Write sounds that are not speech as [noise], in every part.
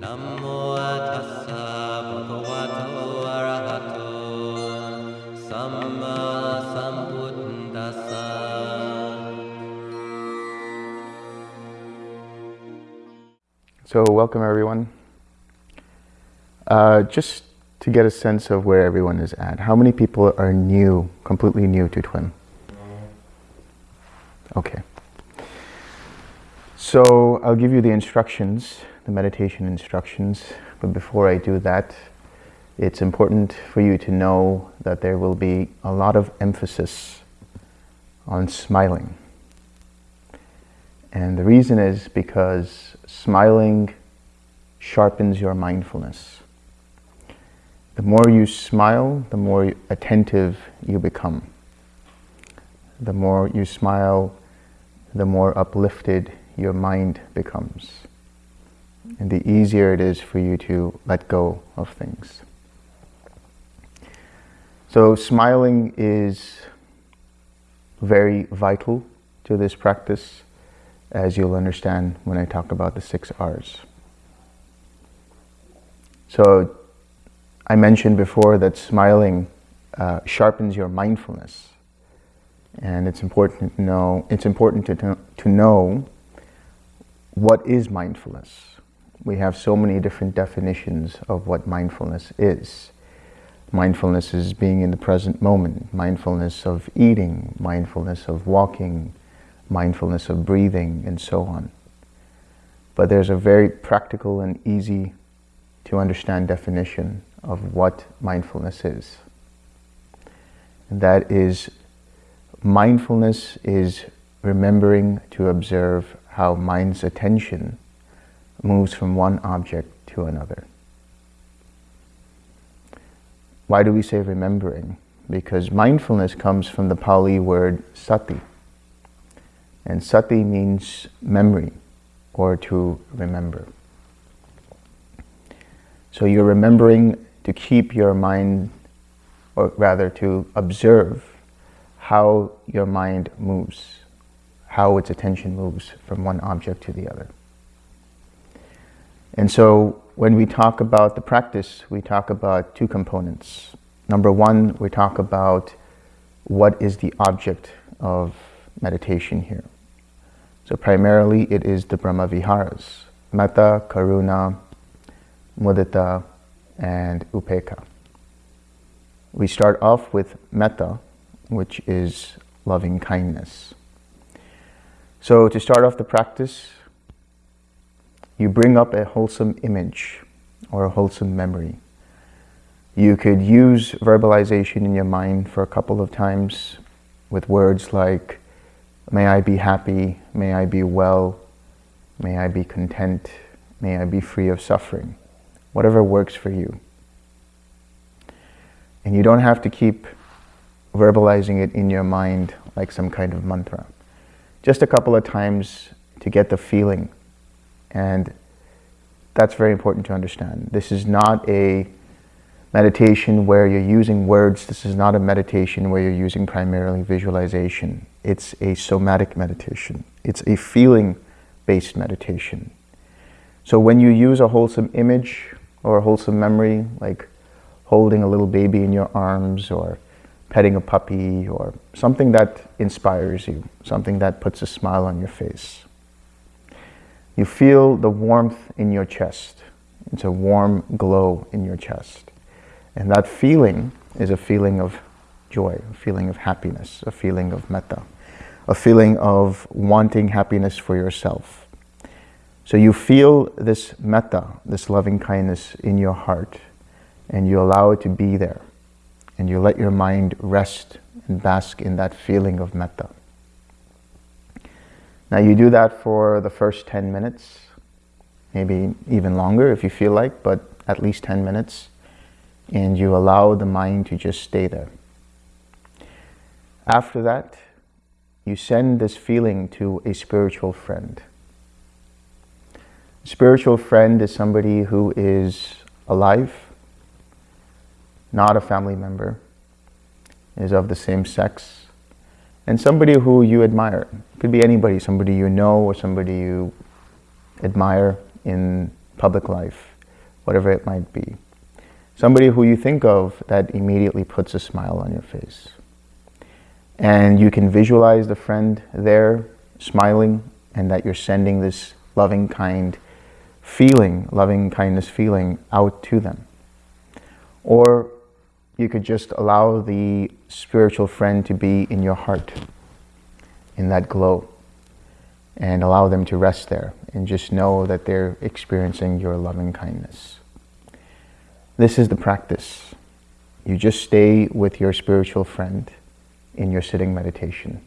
Namo bhagavato arahato sambuddhasa So welcome everyone. Uh, just to get a sense of where everyone is at, how many people are new, completely new to TWIM? Okay. So I'll give you the instructions the meditation instructions, but before I do that, it's important for you to know that there will be a lot of emphasis on smiling. And the reason is because smiling sharpens your mindfulness. The more you smile, the more attentive you become. The more you smile, the more uplifted your mind becomes. And the easier it is for you to let go of things. So smiling is very vital to this practice as you'll understand when I talk about the six R's. So I mentioned before that smiling uh, sharpens your mindfulness. And it's important to know, it's important to, to know what is mindfulness. We have so many different definitions of what mindfulness is. Mindfulness is being in the present moment, mindfulness of eating, mindfulness of walking, mindfulness of breathing, and so on. But there's a very practical and easy to understand definition of what mindfulness is. And that is mindfulness is remembering to observe how mind's attention moves from one object to another. Why do we say remembering? Because mindfulness comes from the Pali word sati. And sati means memory or to remember. So you're remembering to keep your mind, or rather to observe how your mind moves, how its attention moves from one object to the other. And so when we talk about the practice, we talk about two components. Number one, we talk about what is the object of meditation here. So primarily it is the Brahma Viharas, Metta, Karuna, Mudita, and Upekkha. We start off with Metta, which is loving kindness. So to start off the practice, you bring up a wholesome image or a wholesome memory. You could use verbalization in your mind for a couple of times with words like, may I be happy, may I be well, may I be content, may I be free of suffering whatever works for you. And you don't have to keep verbalizing it in your mind like some kind of mantra. Just a couple of times to get the feeling. And that's very important to understand. This is not a meditation where you're using words. This is not a meditation where you're using primarily visualization. It's a somatic meditation. It's a feeling-based meditation. So when you use a wholesome image or a wholesome memory, like holding a little baby in your arms or petting a puppy or something that inspires you, something that puts a smile on your face. You feel the warmth in your chest. It's a warm glow in your chest. And that feeling is a feeling of joy, a feeling of happiness, a feeling of metta, a feeling of wanting happiness for yourself. So you feel this metta, this loving kindness in your heart, and you allow it to be there. And you let your mind rest and bask in that feeling of metta. Now you do that for the first 10 minutes, maybe even longer if you feel like, but at least 10 minutes. And you allow the mind to just stay there. After that, you send this feeling to a spiritual friend. A Spiritual friend is somebody who is alive, not a family member, is of the same sex, and somebody who you admire. It could be anybody, somebody you know or somebody you admire in public life. whatever it might be. Somebody who you think of that immediately puts a smile on your face. And you can visualize the friend there smiling and that you're sending this loving, kind feeling, loving kindness feeling out to them. Or you could just allow the spiritual friend to be in your heart, in that glow, and allow them to rest there and just know that they're experiencing your loving kindness. This is the practice. You just stay with your spiritual friend in your sitting meditation.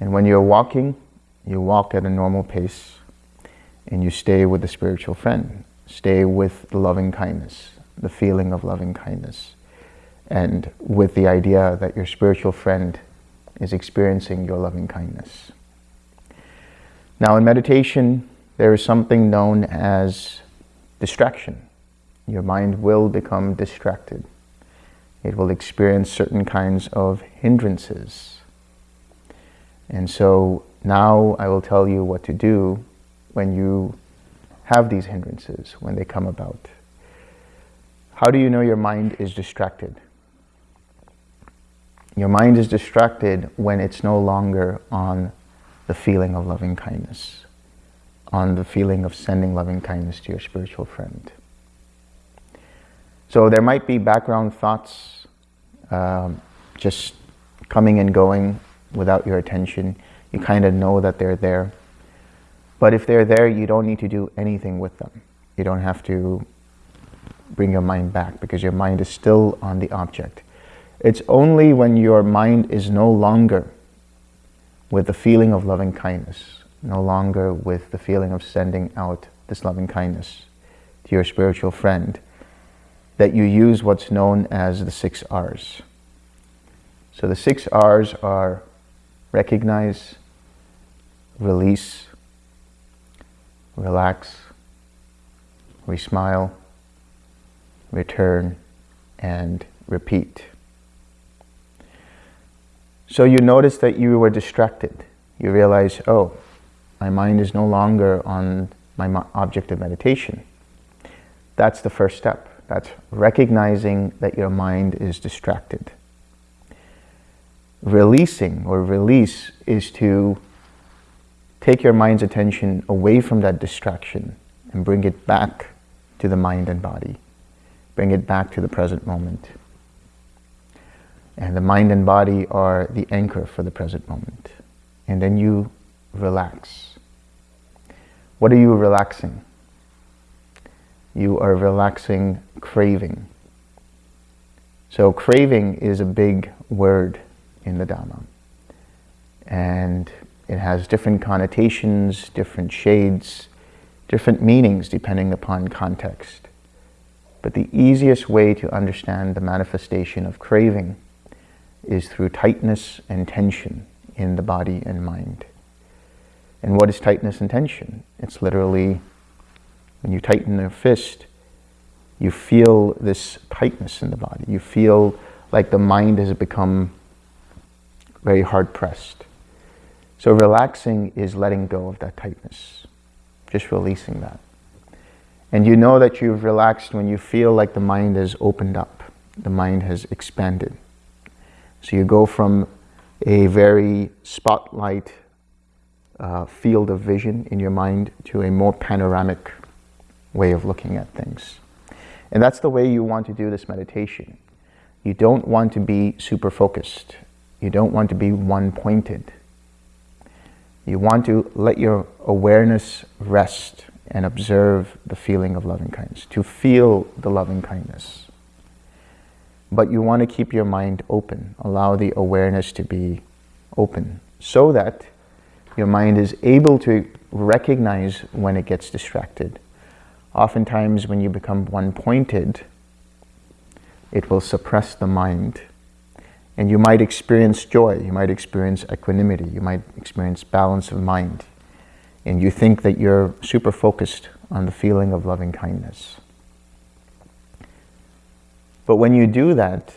And when you're walking, you walk at a normal pace and you stay with the spiritual friend. Stay with the loving kindness, the feeling of loving kindness, and with the idea that your spiritual friend is experiencing your loving kindness. Now, in meditation, there is something known as distraction. Your mind will become distracted. It will experience certain kinds of hindrances. And so now I will tell you what to do when you have these hindrances, when they come about. How do you know your mind is distracted? Your mind is distracted when it's no longer on the feeling of loving kindness, on the feeling of sending loving kindness to your spiritual friend. So there might be background thoughts um, just coming and going without your attention. You kind of know that they're there. But if they're there, you don't need to do anything with them. You don't have to bring your mind back because your mind is still on the object. It's only when your mind is no longer with the feeling of loving kindness, no longer with the feeling of sending out this loving kindness to your spiritual friend, that you use what's known as the six R's. So the six R's are recognize, release, relax, re-smile, return, and repeat. So you notice that you were distracted. You realize, oh, my mind is no longer on my object of meditation. That's the first step. That's recognizing that your mind is distracted. Releasing or release is to take your mind's attention away from that distraction and bring it back to the mind and body. Bring it back to the present moment. And the mind and body are the anchor for the present moment. And then you relax. What are you relaxing? You are relaxing craving. So craving is a big word in the Dhamma. And it has different connotations, different shades, different meanings depending upon context. But the easiest way to understand the manifestation of craving is through tightness and tension in the body and mind. And what is tightness and tension? It's literally when you tighten a fist, you feel this tightness in the body. You feel like the mind has become very hard pressed. So relaxing is letting go of that tightness, just releasing that. And you know that you've relaxed when you feel like the mind has opened up, the mind has expanded. So you go from a very spotlight uh, field of vision in your mind to a more panoramic way of looking at things. And that's the way you want to do this meditation. You don't want to be super focused. You don't want to be one-pointed. You want to let your awareness rest and observe the feeling of loving kindness, to feel the loving kindness but you want to keep your mind open. Allow the awareness to be open so that your mind is able to recognize when it gets distracted. Oftentimes when you become one-pointed, it will suppress the mind. And you might experience joy, you might experience equanimity, you might experience balance of mind. And you think that you're super focused on the feeling of loving kindness. But when you do that,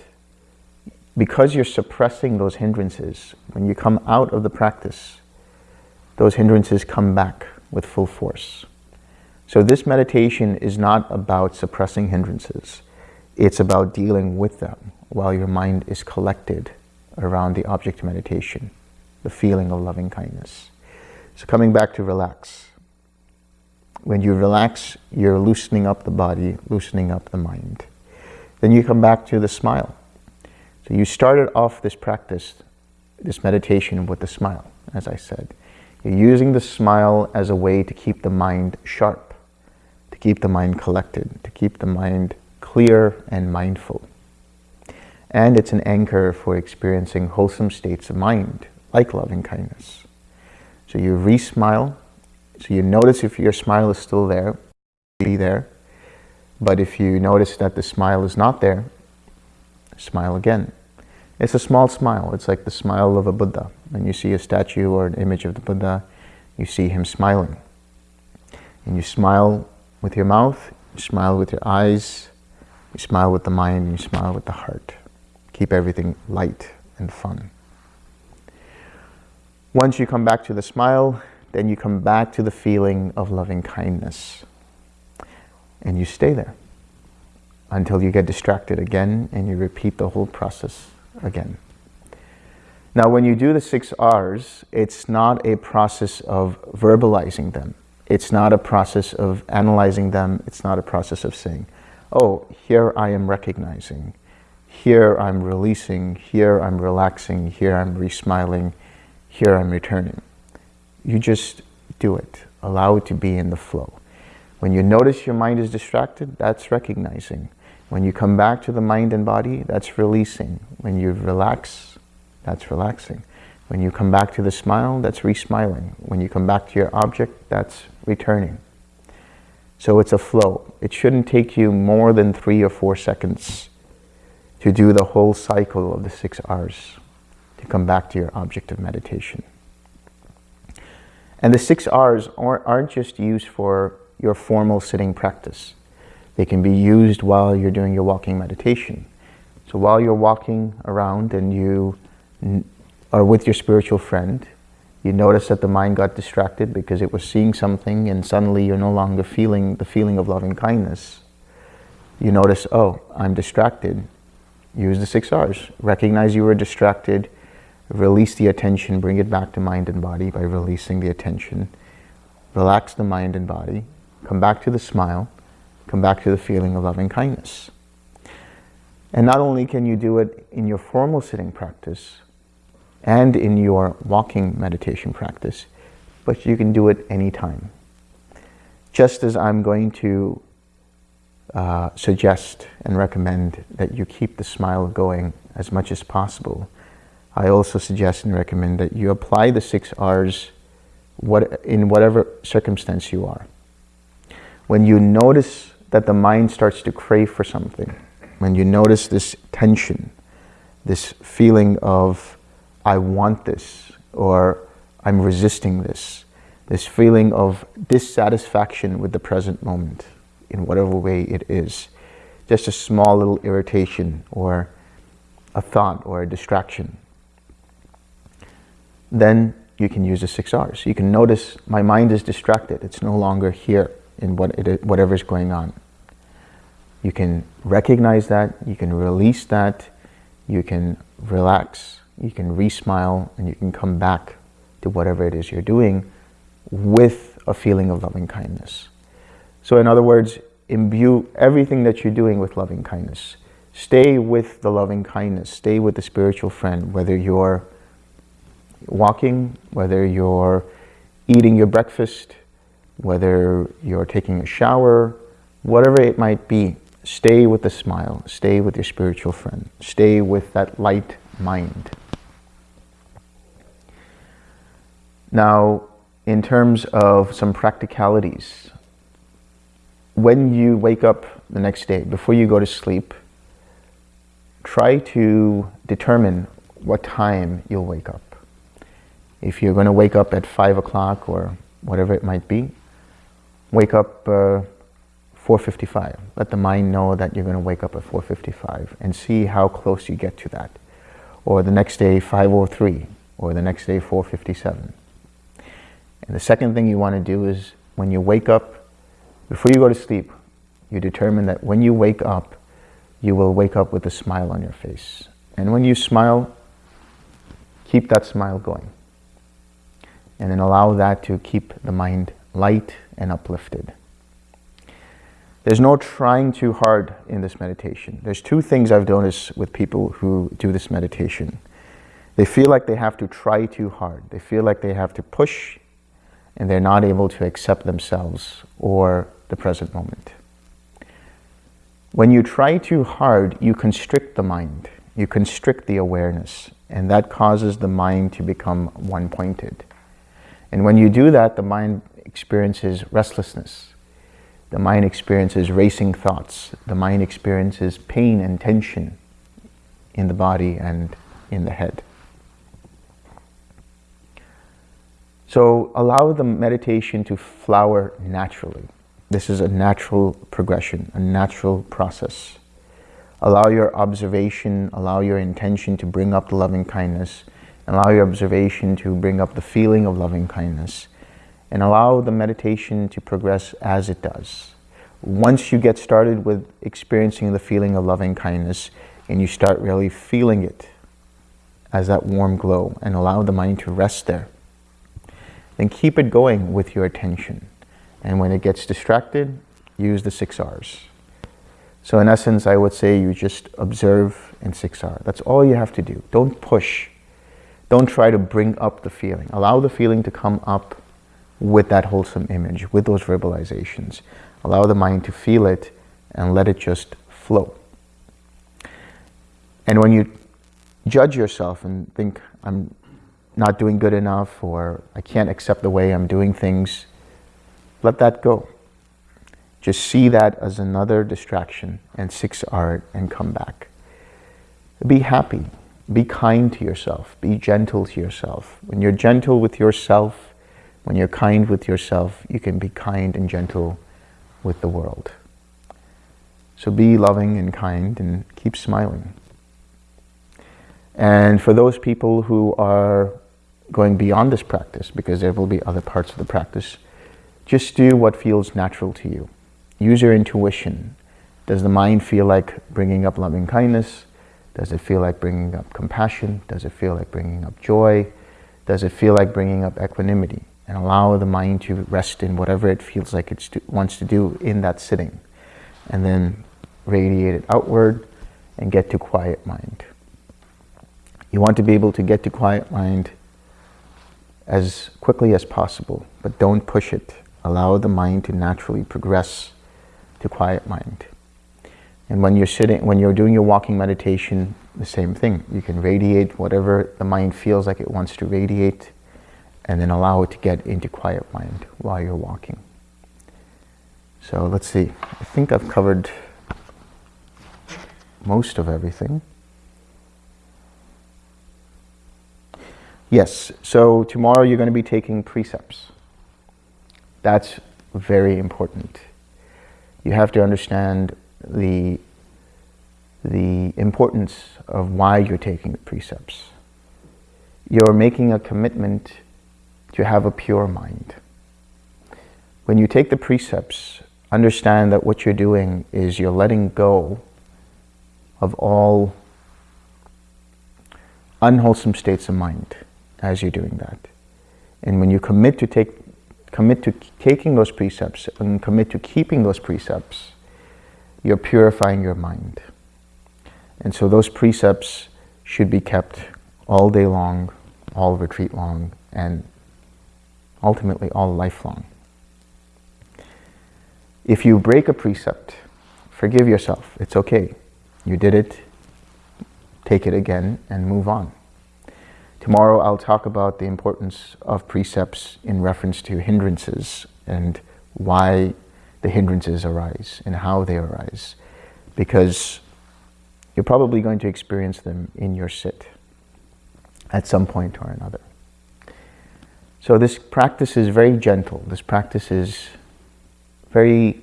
because you're suppressing those hindrances, when you come out of the practice, those hindrances come back with full force. So this meditation is not about suppressing hindrances. It's about dealing with them while your mind is collected around the object of meditation, the feeling of loving kindness. So coming back to relax. When you relax, you're loosening up the body, loosening up the mind. Then you come back to the smile. So you started off this practice, this meditation with the smile, as I said. You're using the smile as a way to keep the mind sharp, to keep the mind collected, to keep the mind clear and mindful. And it's an anchor for experiencing wholesome states of mind, like loving kindness. So you re-smile. So you notice if your smile is still there, be there. But if you notice that the smile is not there, smile again. It's a small smile. It's like the smile of a Buddha. When you see a statue or an image of the Buddha, you see him smiling. And you smile with your mouth, you smile with your eyes, you smile with the mind, you smile with the heart. Keep everything light and fun. Once you come back to the smile, then you come back to the feeling of loving kindness. And you stay there until you get distracted again and you repeat the whole process again. Now, when you do the six R's, it's not a process of verbalizing them. It's not a process of analyzing them. It's not a process of saying, oh, here I am recognizing. Here I'm releasing. Here I'm relaxing. Here I'm re-smiling. Here I'm returning. You just do it. Allow it to be in the flow. When you notice your mind is distracted, that's recognizing. When you come back to the mind and body, that's releasing. When you relax, that's relaxing. When you come back to the smile, that's re-smiling. When you come back to your object, that's returning. So it's a flow. It shouldn't take you more than three or four seconds to do the whole cycle of the six R's, to come back to your object of meditation. And the six R's aren't just used for your formal sitting practice. They can be used while you're doing your walking meditation. So while you're walking around and you are with your spiritual friend, you notice that the mind got distracted because it was seeing something and suddenly you're no longer feeling the feeling of loving kindness. You notice, oh, I'm distracted. Use the six R's. Recognize you were distracted. Release the attention. Bring it back to mind and body by releasing the attention. Relax the mind and body. Come back to the smile. Come back to the feeling of loving kindness. And not only can you do it in your formal sitting practice, and in your walking meditation practice, but you can do it anytime. Just as I'm going to uh, suggest and recommend that you keep the smile going as much as possible, I also suggest and recommend that you apply the six R's what, in whatever circumstance you are. When you notice that the mind starts to crave for something, when you notice this tension, this feeling of I want this or I'm resisting this. This feeling of dissatisfaction with the present moment in whatever way it is. Just a small little irritation or a thought or a distraction. Then you can use the six R's. You can notice my mind is distracted. It's no longer here in what it, whatever's going on. You can recognize that, you can release that, you can relax you can re-smile and you can come back to whatever it is you're doing with a feeling of loving kindness. So in other words, imbue everything that you're doing with loving kindness. Stay with the loving kindness. Stay with the spiritual friend, whether you're walking, whether you're eating your breakfast, whether you're taking a shower, whatever it might be, stay with the smile. Stay with your spiritual friend. Stay with that light mind. Now, in terms of some practicalities, when you wake up the next day, before you go to sleep, try to determine what time you'll wake up. If you're going to wake up at 5 o'clock or whatever it might be, wake up uh, 4.55. Let the mind know that you're going to wake up at 4.55 and see how close you get to that. Or the next day, 5.03, or the next day, 4.57. And the second thing you want to do is when you wake up, Before you go to sleep, you determine that when you wake up, you will wake up with a smile on your face. And when you smile, keep that smile going. And then allow that to keep the mind light and uplifted. There's no trying too hard in this meditation. There's two things I've noticed with people who do this meditation. They feel like they have to try too hard. They feel like they have to push and they're not able to accept themselves or the present moment. When you try too hard, you constrict the mind. You constrict the awareness and that causes the mind to become one-pointed. And when you do that, the mind experiences restlessness the mind experiences racing thoughts. The mind experiences pain and tension in the body and in the head. So allow the meditation to flower naturally. This is a natural progression, a natural process. Allow your observation, allow your intention to bring up the loving kindness, allow your observation to bring up the feeling of loving kindness, and allow the meditation to progress as it does. Once you get started with experiencing the feeling of loving kindness and you start really feeling it as that warm glow and allow the mind to rest there, then keep it going with your attention. And when it gets distracted, use the six R's. So in essence, I would say you just observe in 6R. That's all you have to do. Don't push. Don't try to bring up the feeling. Allow the feeling to come up with that wholesome image, with those verbalizations. Allow the mind to feel it and let it just flow. And when you judge yourself and think, I'm not doing good enough or I can't accept the way I'm doing things, let that go. Just see that as another distraction and six art and come back. Be happy. Be kind to yourself. Be gentle to yourself. When you're gentle with yourself, when you're kind with yourself, you can be kind and gentle with the world. So be loving and kind and keep smiling. And for those people who are going beyond this practice, because there will be other parts of the practice, just do what feels natural to you. Use your intuition. Does the mind feel like bringing up loving kindness? Does it feel like bringing up compassion? Does it feel like bringing up joy? Does it feel like bringing up equanimity? And allow the mind to rest in whatever it feels like it wants to do in that sitting. And then radiate it outward and get to quiet mind. You want to be able to get to quiet mind as quickly as possible, but don't push it. Allow the mind to naturally progress to quiet mind. And when you're sitting, when you're doing your walking meditation, the same thing. You can radiate whatever the mind feels like it wants to radiate and then allow it to get into quiet mind while you're walking. So let's see, I think I've covered most of everything. Yes, so tomorrow you're going to be taking precepts. That's very important. You have to understand the, the importance of why you're taking the precepts. You're making a commitment to have a pure mind. When you take the precepts, understand that what you're doing is you're letting go of all unwholesome states of mind as you're doing that. And when you commit to take commit to taking those precepts and commit to keeping those precepts, you're purifying your mind. And so those precepts should be kept all day long, all retreat long, and ultimately all lifelong. If you break a precept, forgive yourself. It's okay. You did it. Take it again and move on. Tomorrow I'll talk about the importance of precepts in reference to hindrances and why the hindrances arise and how they arise. Because you're probably going to experience them in your sit at some point or another. So this practice is very gentle. This practice is very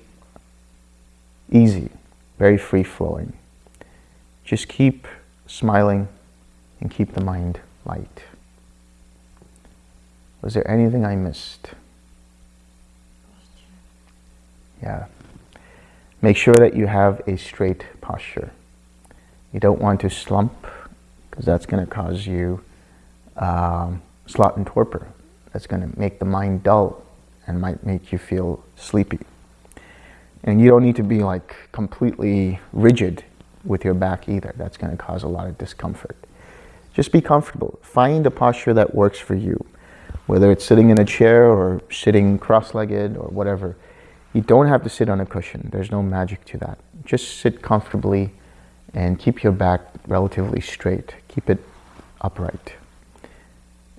easy, very free-flowing. Just keep smiling and keep the mind light. Was there anything I missed? Yeah. Make sure that you have a straight posture. You don't want to slump because that's going to cause you um, sloth and torpor. That's going to make the mind dull and might make you feel sleepy. And you don't need to be like completely rigid with your back either. That's going to cause a lot of discomfort. Just be comfortable. Find a posture that works for you, whether it's sitting in a chair or sitting cross-legged or whatever. You don't have to sit on a cushion. There's no magic to that. Just sit comfortably and keep your back relatively straight. Keep it upright.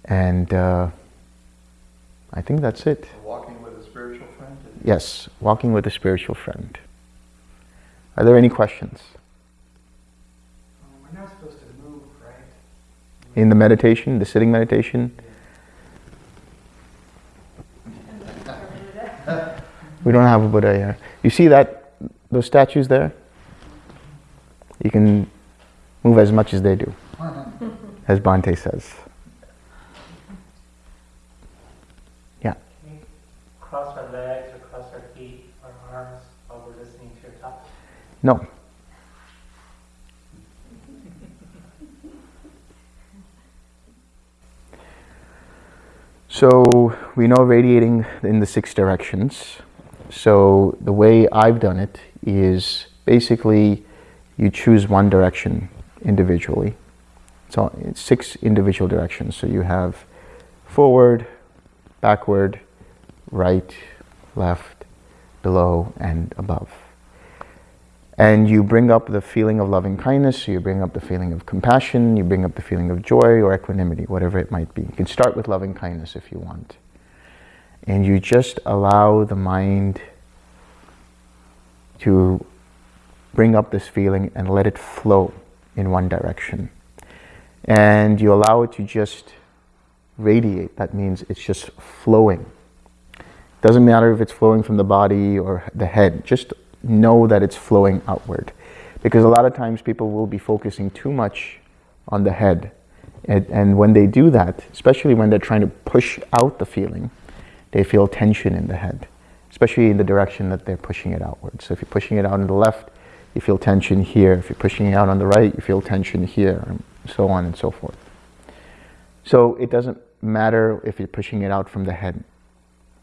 And uh, I think that's it. Walking with a spiritual friend? Yes, walking with a spiritual friend. Are there any questions? We're not supposed to move, right? In the meditation, the sitting meditation? [laughs] We don't have a Buddha here. You see that, those statues there? You can move as much as they do, [laughs] as Bhante says. Yeah. Can we cross our legs or cross our feet or arms while we're listening to your talk? No. So we know radiating in the six directions. So the way I've done it is basically you choose one direction individually. So it's six individual directions. So you have forward, backward, right, left, below, and above. And you bring up the feeling of loving kindness, you bring up the feeling of compassion, you bring up the feeling of joy or equanimity, whatever it might be. You can start with loving kindness if you want. And you just allow the mind to bring up this feeling and let it flow in one direction. And you allow it to just radiate. That means it's just flowing. Doesn't matter if it's flowing from the body or the head. Just know that it's flowing outward. Because a lot of times people will be focusing too much on the head. And, and, when they do that, especially when they're trying to push out the feeling, they feel tension in the head, especially in the direction that they're pushing it outward. So if you're pushing it out on the left, you feel tension here. If you're pushing it out on the right, you feel tension here, and so on and so forth. So it doesn't matter if you're pushing it out from the head.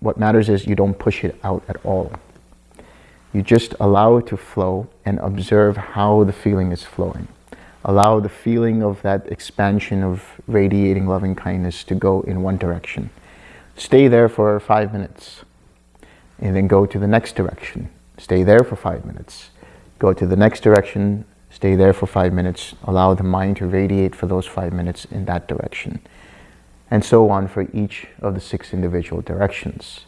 What matters is you don't push it out at all. You just allow it to flow and observe how the feeling is flowing. Allow the feeling of that expansion of radiating loving kindness to go in one direction. Stay there for five minutes and then go to the next direction. Stay there for five minutes. Go to the next direction, stay there for five minutes. Allow the mind to radiate for those five minutes in that direction. And so on for each of the six individual directions.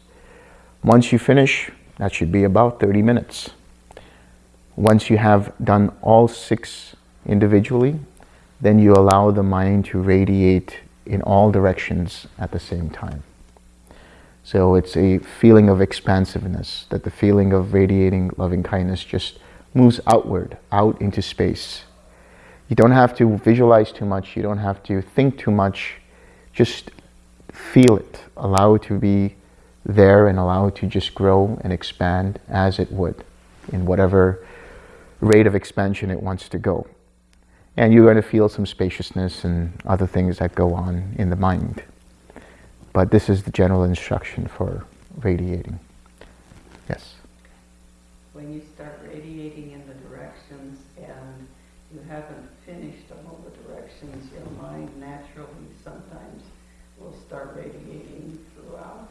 Once you finish, that should be about 30 minutes. Once you have done all six individually, then you allow the mind to radiate in all directions at the same time. So it's a feeling of expansiveness, that the feeling of radiating loving kindness just moves outward, out into space. You don't have to visualize too much, you don't have to think too much, just feel it. Allow it to be there and allow it to just grow and expand as it would in whatever rate of expansion it wants to go. And you're going to feel some spaciousness and other things that go on in the mind. But this is the general instruction for radiating. Yes? When you start radiating in the directions and you haven't finished all the directions, your mind naturally sometimes will start radiating throughout.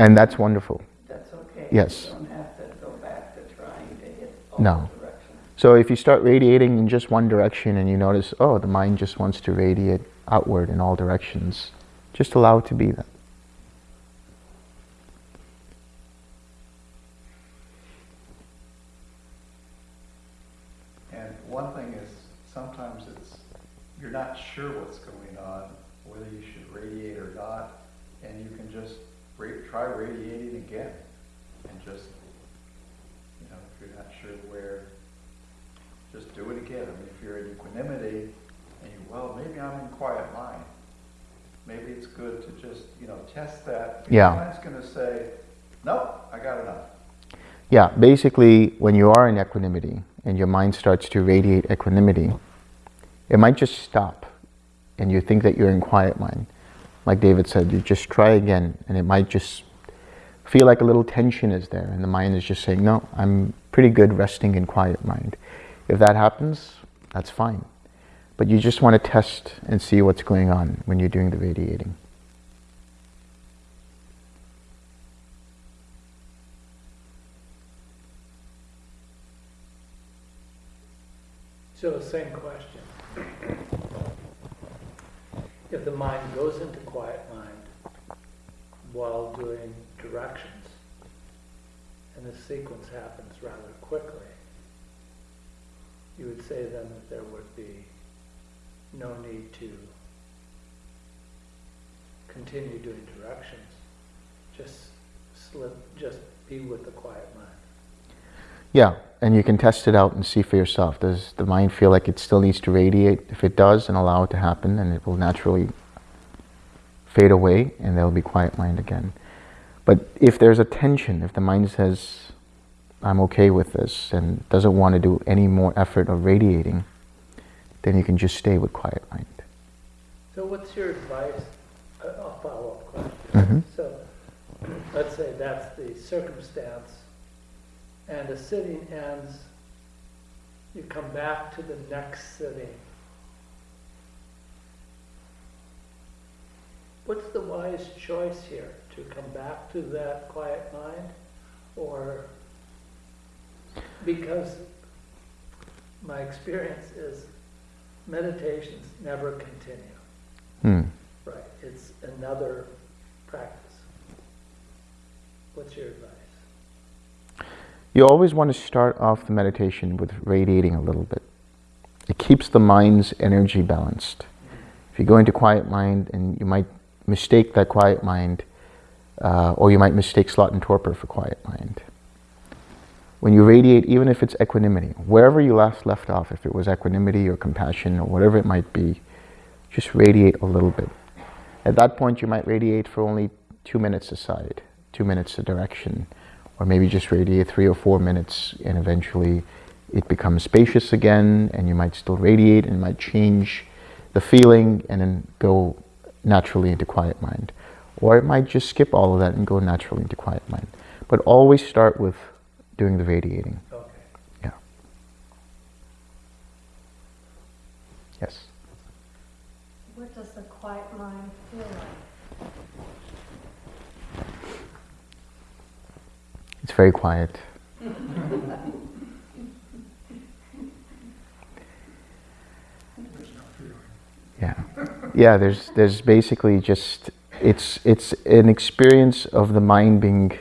And that's wonderful. That's okay. Yes. You don't have to go back to trying to hit all No. directions. So if you start radiating in just one direction and you notice, oh, the mind just wants to radiate outward in all directions, just allow it to be that. And one thing is, sometimes it's, you're not sure what's going on, whether you should radiate or not, and you can just ra- try radiating again, and just, you know, if you're not sure where, just do it again. I mean, if you're in equanimity, and you, well, maybe I'm in quiet mind, maybe it's good to just, you know, test that. Yeah. Your mind's gonna say, nope, I got enough. Yeah, basically, when you are in equanimity and your mind starts to radiate equanimity, it might just stop and you think that you're in quiet mind. Like David said, you just try again and it might just feel like a little tension is there and the mind is just saying, no, I'm pretty good resting in quiet mind. If that happens, that's fine. But you just want to test and see what's going on when you're doing the radiating. So same question. If the mind goes into quiet mind while doing directions, and the sequence happens rather quickly, you would say then that there would be no need to continue doing directions, just slip, just be with the quiet mind. Yeah, and you can test it out and see for yourself. Does the mind feel like it still needs to radiate? If it does, then allow it to happen and it will naturally fade away and there will be quiet mind again. But if there's a tension, if the mind says, I'm okay with this and doesn't want to do any more effort of radiating, then you can just stay with quiet mind. So what's your advice? A follow-up question. Mhm. So, let's say that's the circumstance, and a sitting ends, you come back to the next sitting. What's the wise choice here? To come back to that quiet mind? Or, because my experience is meditations never continue. Hmm. Right, it's another practice. What's your advice? You always want to start off the meditation with radiating a little bit. It keeps the mind's energy balanced. If you go into quiet mind and you might mistake that quiet mind, uh, or you might mistake sloth and torpor for quiet mind. When you radiate, even if it's equanimity, wherever you last left off, if it was equanimity or compassion or whatever it might be, just radiate a little bit. At that point, you might radiate for only two minutes aside, two minutes a direction, or maybe just radiate three or four minutes, and eventually it becomes spacious again, and you might still radiate, and might change the feeling, and then go naturally into quiet mind. Or it might just skip all of that and go naturally into quiet mind. But always start with doing the radiating. Okay. Yeah. Yes. What does the quiet mind feel like? It's very quiet. Yeah. Yeah, there's there's basically just it's it's an experience of the mind being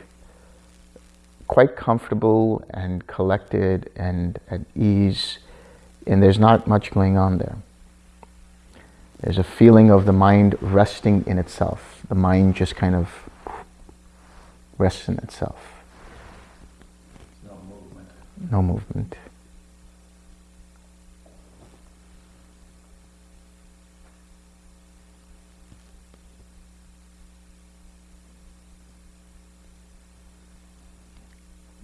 quite comfortable and collected and at ease and there's not much going on there. There's a feeling of the mind resting in itself. The mind just kind of rests in itself. No movement.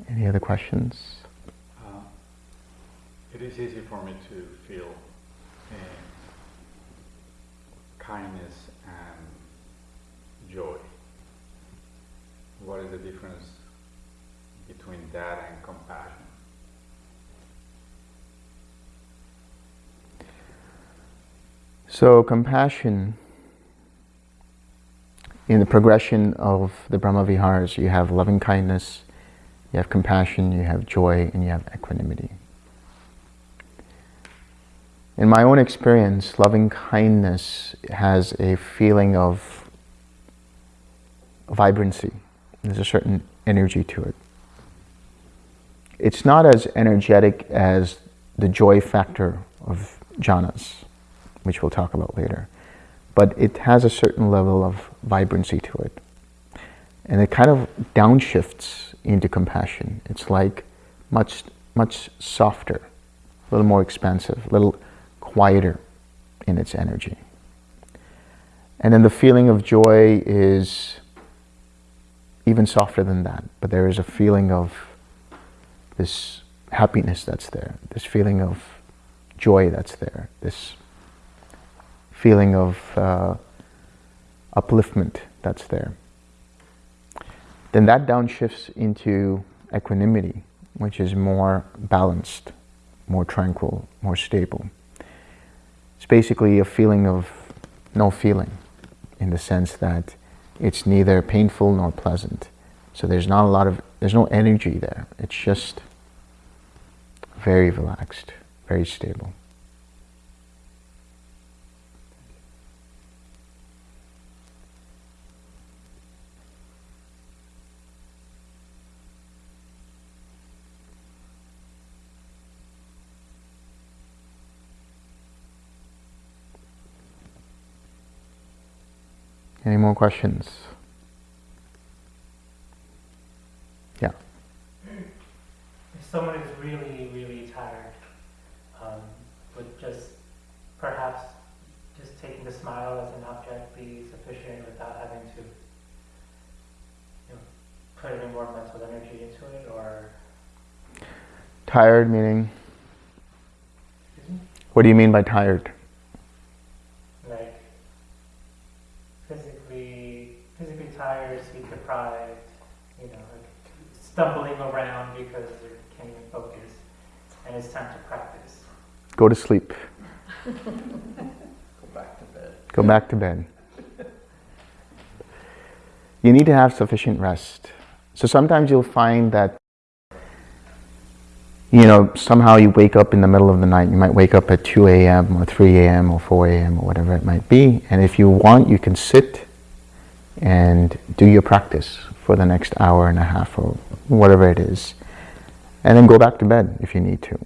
Any other questions? Uh, It is easy for me to feel uh, kindness and joy. What is the difference between that and compassion? So compassion, in the progression of the Brahma Viharas, you have loving kindness, you have compassion, you have joy, and you have equanimity. In my own experience, loving kindness has a feeling of vibrancy. There's a certain energy to it. It's not as energetic as the joy factor of jhanas, which we'll talk about later. But it has a certain level of vibrancy to it. And it kind of downshifts into compassion. It's like much, much softer, a little more expansive, a little quieter in its energy. And then the feeling of joy is even softer than that, but there is a feeling of this happiness that's there, this feeling of joy that's there, this feeling of uh, upliftment that's there. Then that downshifts into equanimity, which is more balanced, more tranquil, more stable. It's basically a feeling of no feeling in the sense that it's neither painful nor pleasant. So there's not a lot of, there's no energy there. It's just very relaxed, very stable. Any more questions? Yeah. If someone is really, really tired, um, would just perhaps just taking the smile as an object be sufficient without having to you know, put any more mental energy into it, or Tired meaning? excuse me, What do you mean by tired? like physically, physically tired, sleep deprived, you know, like stumbling around because you can't even focus, and it's time to practice. Go to sleep. Go back to bed. Go back to bed. You need to have sufficient rest. So sometimes you'll find that, you know, somehow you wake up in the middle of the night. You might wake up at 2 a.m. or 3 a.m. or 4 a.m. or whatever it might be. And if you want, you can sit and do your practice for the next hour and a half or whatever it is. And then go back to bed if you need to.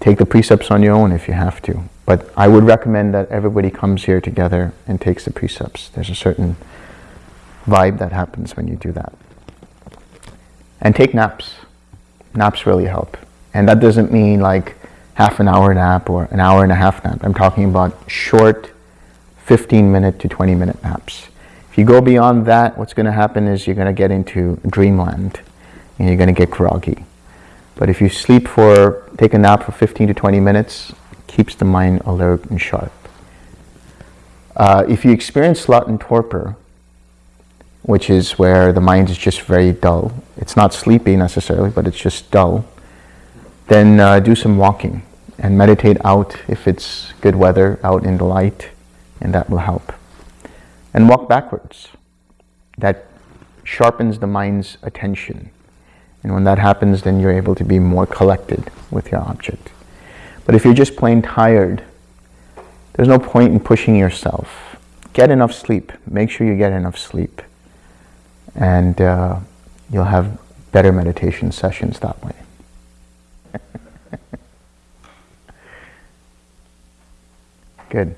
Take the precepts on your own if you have to. But I would recommend that everybody comes here together and takes the precepts. There's a certain vibe that happens when you do that. And take naps. Naps really help. And that doesn't mean like half an hour nap or an hour and a half nap. I'm talking about short 15 minute to 20 minute naps. If you go beyond that, what's going to happen is you're going to get into dreamland and you're going to get groggy. But if you sleep for, take a nap for 15 to 20 minutes, keeps the mind alert and sharp. Uh, if you experience sloth and torpor, which is where the mind is just very dull, it's not sleepy necessarily, but it's just dull, then uh, do some walking and meditate out if it's good weather, out in the light, and that will help. And walk backwards. That sharpens the mind's attention. And when that happens, then you're able to be more collected with your object. But if you're just plain tired, there's no point in pushing yourself. Get enough sleep. Make sure you get enough sleep. And uh, you'll have better meditation sessions that way. [laughs] Good.